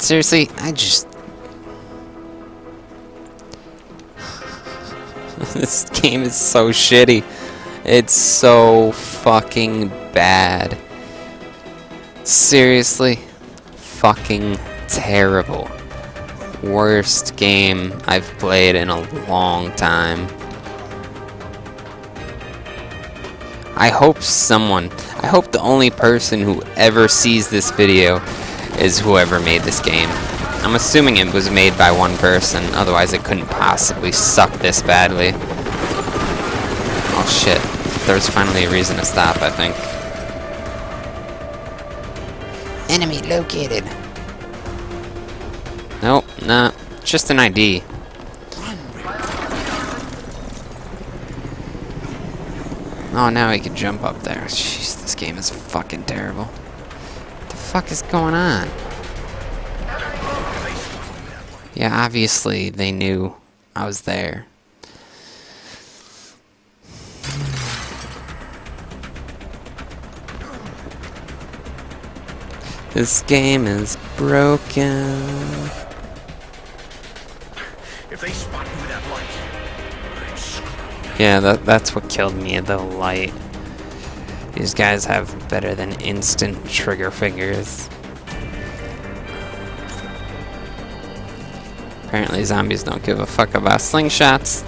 Seriously, I just... this game is so shitty. It's so fucking bad. Seriously, fucking terrible. Worst game I've played in a long time. I hope someone, I hope the only person who ever sees this video is whoever made this game. I'm assuming it was made by one person, otherwise it couldn't possibly suck this badly. Oh shit, there's finally a reason to stop, I think. Enemy located. Nope, nah, just an ID. Oh, now he can jump up there. Jeez, this game is fucking terrible. What the fuck is going on? Yeah, obviously they knew I was there. This game is broken. If they spot me with that light. Yeah, that, that's what killed me, the light. These guys have better than instant trigger fingers. Apparently zombies don't give a fuck about slingshots.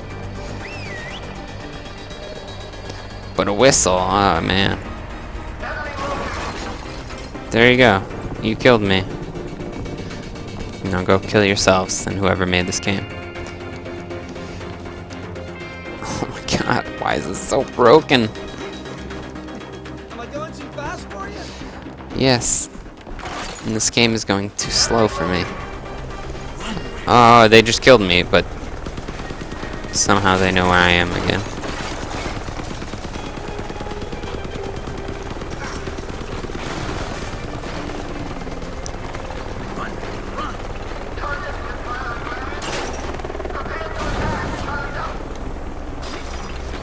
But a whistle, oh man. There you go. You killed me. Now go kill yourselves and whoever made this game. Oh my god, why is this so broken? Yes. And this game is going too slow for me. Oh, they just killed me, but somehow they know where I am again.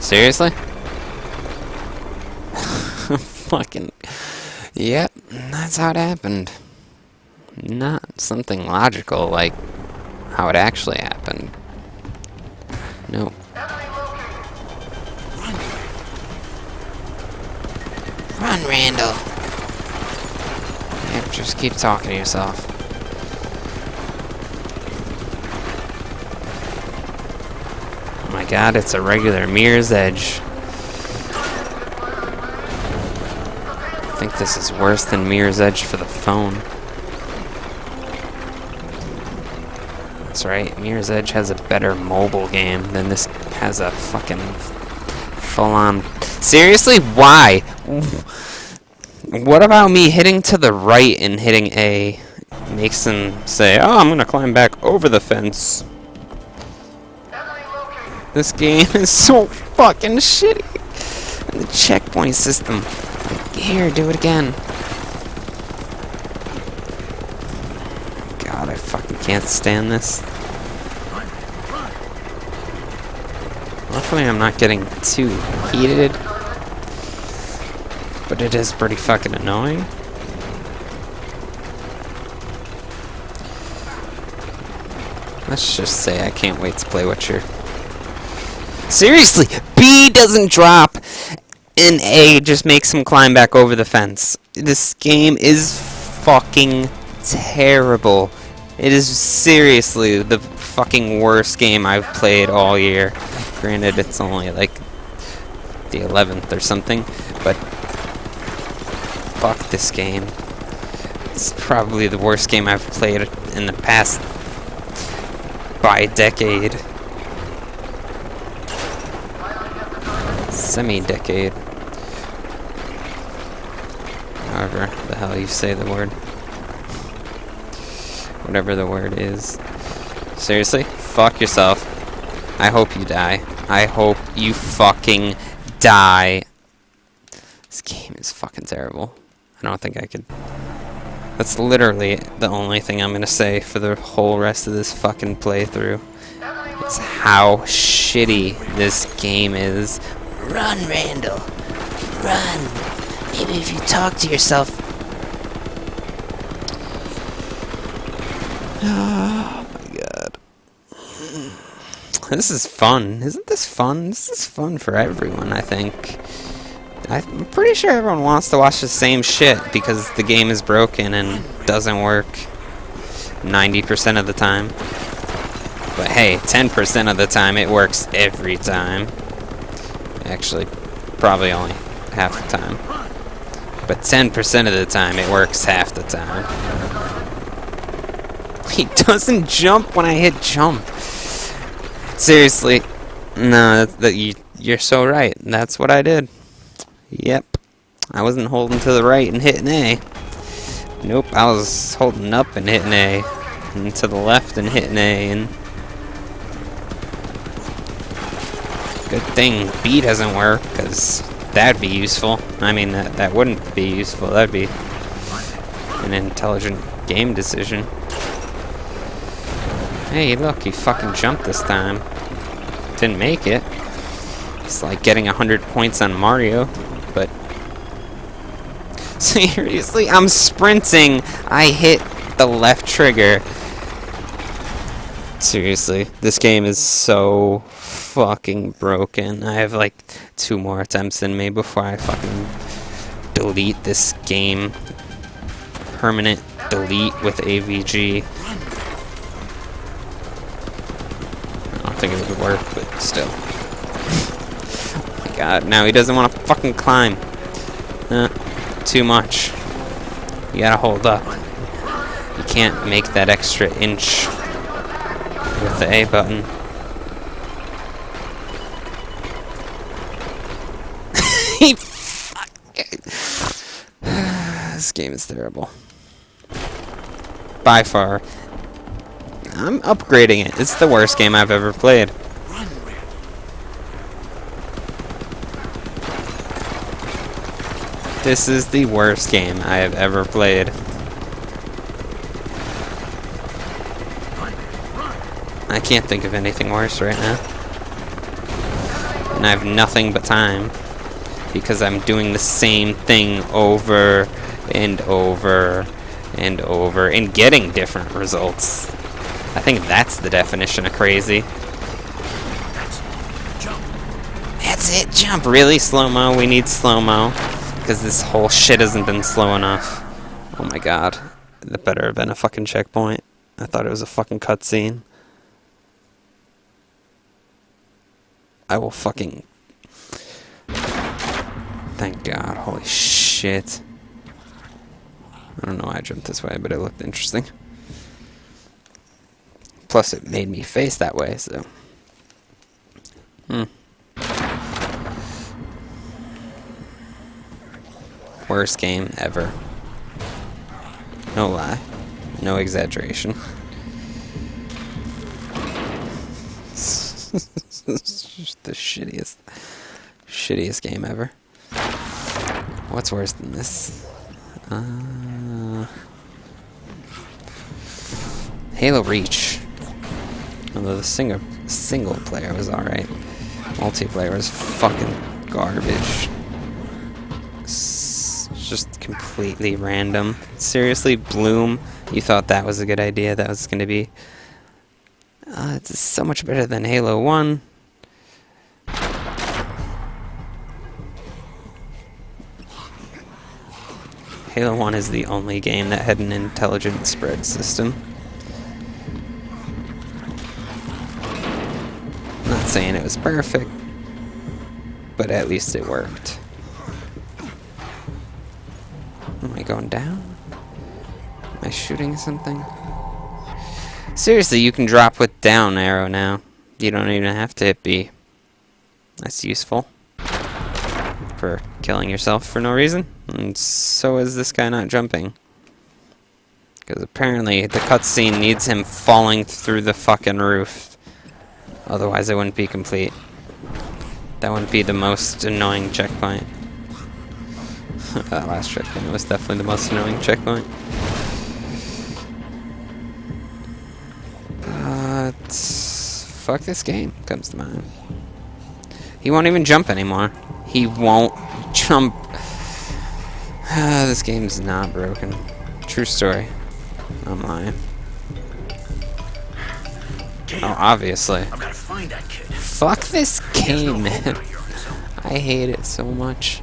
Seriously? Fucking. Yep, that's how it happened. Not something logical like how it actually happened. Nope. Run, Randall! Yep, just keep talking to yourself. Oh my god, it's a regular Mirror's Edge. Think this is worse than Mirror's Edge for the phone. That's right, Mirror's Edge has a better mobile game than this has a fucking full-on... Seriously? Why? What about me hitting to the right and hitting A makes them say, oh, I'm gonna climb back over the fence. This game is so fucking shitty. And the checkpoint system. Here, do it again. God, I fucking can't stand this. Luckily, I'm not getting too heated. But it is pretty fucking annoying. Let's just say I can't wait to play Witcher. Seriously, B doesn't drop, A just makes him climb back over the fence. This game is fucking terrible. It is seriously the fucking worst game I've played all year. Granted, it's only like the 11th or something, but fuck this game. It's probably the worst game I've played in the past by decade. Semi-decade. However the hell you say the word. Whatever the word is. Seriously? Fuck yourself. I hope you die. I hope you fucking die. This game is fucking terrible. I don't think I could... That's literally the only thing I'm gonna say for the whole rest of this fucking playthrough. It's how shitty this game is. Run, Randall. Run. Maybe if you talk to yourself. Oh my god. This is fun. Isn't this fun? This is fun for everyone, I think. I'm pretty sure everyone wants to watch the same shit because the game is broken and doesn't work 90% of the time. But hey, 10% of the time it works every time. Actually, probably only half the time. But 10% of the time it works half the time. He doesn't jump when I hit jump. Seriously. No, that, that you, you're so right. That's what I did. Yep. I wasn't holding to the right and hitting A. Nope, I was holding up and hitting A. And to the left and hitting A. And Good thing B doesn't work, because that'd be useful. I mean, that, that wouldn't be useful. That'd be an intelligent game decision. Hey, look, he fucking jumped this time. Didn't make it. It's like getting 100 points on Mario, but... Seriously, I'm sprinting! I hit the left trigger. Seriously, this game is so fucking broken. I have like two more attempts in me before I fucking delete this game. Permanent delete with AVG. I don't think it would work, but still. oh my god, now he doesn't want to fucking climb. Uh, too much. You gotta hold up. You can't make that extra inch with the A button. This game is terrible. By far. I'm upgrading it. It's the worst game I've ever played. This is the worst game I have ever played. I can't think of anything worse right now. And I have nothing but time. Because I'm doing the same thing over and over and over and getting different results. I think that's the definition of crazy. That's it, jump. Really, slow-mo? We need slow-mo. Because this whole shit hasn't been slow enough. Oh my god. That better have been a fucking checkpoint. I thought it was a fucking cutscene. I will fucking... Thank God. Holy shit. I don't know why I jumped this way, but it looked interesting. Plus, it made me face that way, so... Hmm. Worst game ever. No lie. No exaggeration. the shittiest, shittiest game ever. What's worse than this? Uh, Halo Reach. Although the single single player was alright, multiplayer was fucking garbage. Just completely random. Seriously, Bloom, you thought that was a good idea? That was going to be uh, it's so much better than Halo 1. Halo 1 is the only game that had an intelligent spread system. Not saying it was perfect, but at least it worked. Am I going down? Am I shooting something? Seriously, you can drop with down arrow now. You don't even have to hit B. That's useful. For killing yourself for no reason. And so is this guy not jumping. Because apparently the cutscene needs him falling through the fucking roof. Otherwise it wouldn't be complete. That wouldn't be the most annoying checkpoint. that last checkpoint was definitely the most annoying checkpoint. But fuck this game comes to mind. He won't even jump anymore. He won't jump. Ah, this game's not broken. True story. I'm lying. Damn. Oh, obviously. I've gotta find that kid. Fuck this game, no man. I hate it so much.